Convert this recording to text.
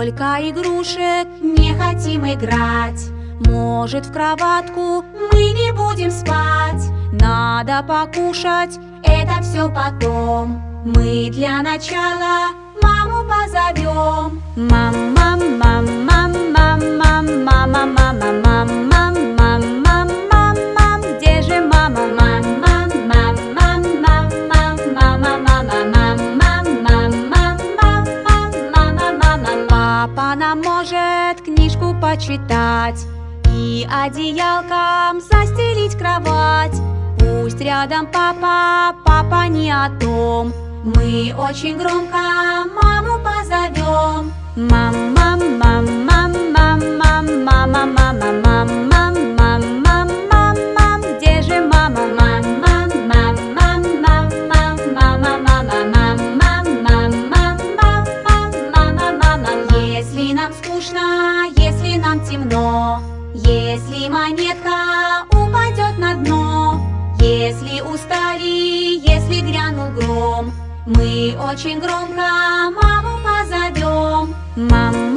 Столько игрушек, Не хотим играть. Может в кроватку Мы не будем спать. Надо покушать, Это все потом. Мы для начала маму позовем Мам, Папа нам может книжку почитать И одеялком застелить кровать. Пусть рядом папа, папа не о том. Мы очень громко маму позовем. Мам, темно. Если монетка упадет на дно Если устали, если грянул гром Мы очень громко маму позовем. Мам,